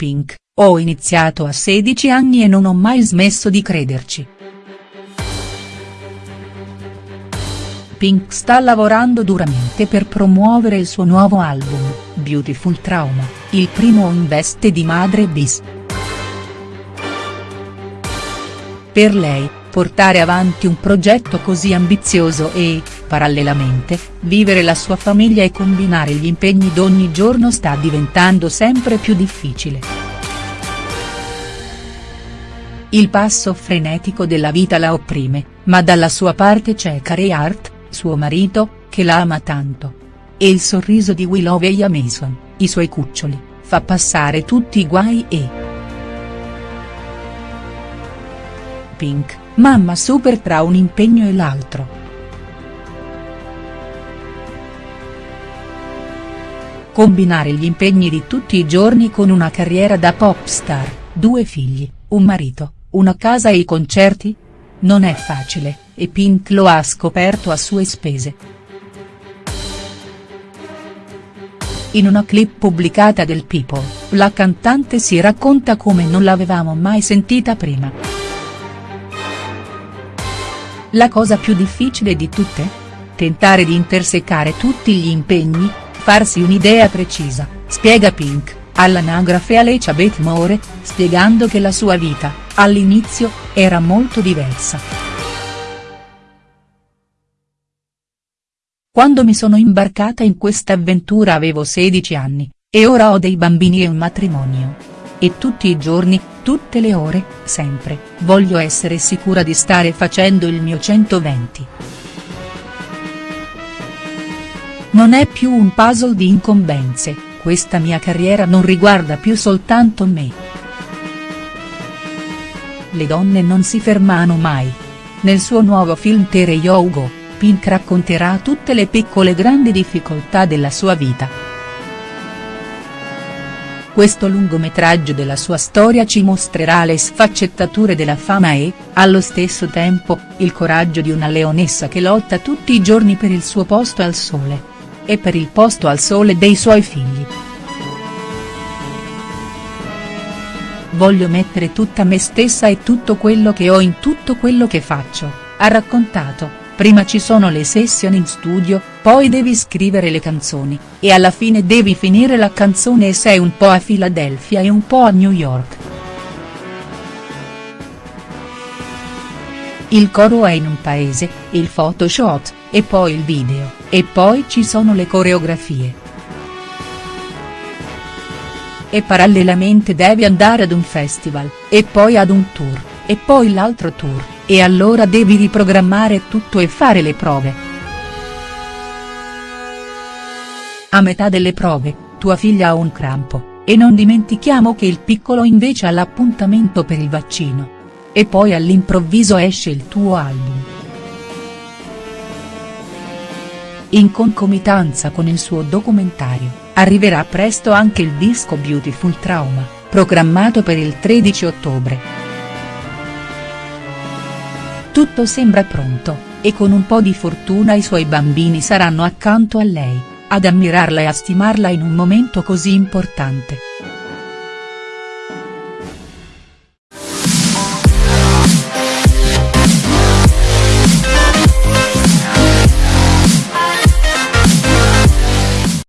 Pink, ho iniziato a 16 anni e non ho mai smesso di crederci. Pink sta lavorando duramente per promuovere il suo nuovo album, Beautiful Trauma, il primo in veste di madre bis. Per lei, portare avanti un progetto così ambizioso e, parallelamente, vivere la sua famiglia e combinare gli impegni d'ogni giorno sta diventando sempre più difficile. Il passo frenetico della vita la opprime, ma dalla sua parte c'è Carey Hart, suo marito, che la ama tanto. E il sorriso di Willow e Mason, i suoi cuccioli, fa passare tutti i guai e. Pink, mamma super tra un impegno e l'altro. Combinare gli impegni di tutti i giorni con una carriera da pop star, due figli, un marito, una casa e i concerti? Non è facile, e Pink lo ha scoperto a sue spese. In una clip pubblicata del People, la cantante si racconta come non l'avevamo mai sentita prima. La cosa più difficile di tutte? Tentare di intersecare tutti gli impegni, farsi un'idea precisa, spiega Pink, all'anagrafe Alecia Moore, spiegando che la sua vita, all'inizio, era molto diversa. Quando mi sono imbarcata in questa avventura avevo 16 anni, e ora ho dei bambini e un matrimonio. E tutti i giorni, tutte le ore, sempre, voglio essere sicura di stare facendo il mio 120. Non è più un puzzle di incombenze, questa mia carriera non riguarda più soltanto me. Le donne non si fermano mai. Nel suo nuovo film Tere Yogo Pink racconterà tutte le piccole grandi difficoltà della sua vita. Questo lungometraggio della sua storia ci mostrerà le sfaccettature della fama e, allo stesso tempo, il coraggio di una leonessa che lotta tutti i giorni per il suo posto al sole. E per il posto al sole dei suoi figli. Voglio mettere tutta me stessa e tutto quello che ho in tutto quello che faccio, ha raccontato prima ci sono le sessioni in studio, poi devi scrivere le canzoni, e alla fine devi finire la canzone e sei un po' a Philadelphia e un po' a New York. Il coro è in un paese, il photoshot, e poi il video, e poi ci sono le coreografie. E parallelamente devi andare ad un festival, e poi ad un tour, e poi l'altro tour e allora devi riprogrammare tutto e fare le prove. A metà delle prove, tua figlia ha un crampo, e non dimentichiamo che il piccolo invece ha l'appuntamento per il vaccino. E poi all'improvviso esce il tuo album. In concomitanza con il suo documentario, arriverà presto anche il disco Beautiful Trauma, programmato per il 13 ottobre. Tutto sembra pronto, e con un po' di fortuna i suoi bambini saranno accanto a lei, ad ammirarla e a stimarla in un momento così importante.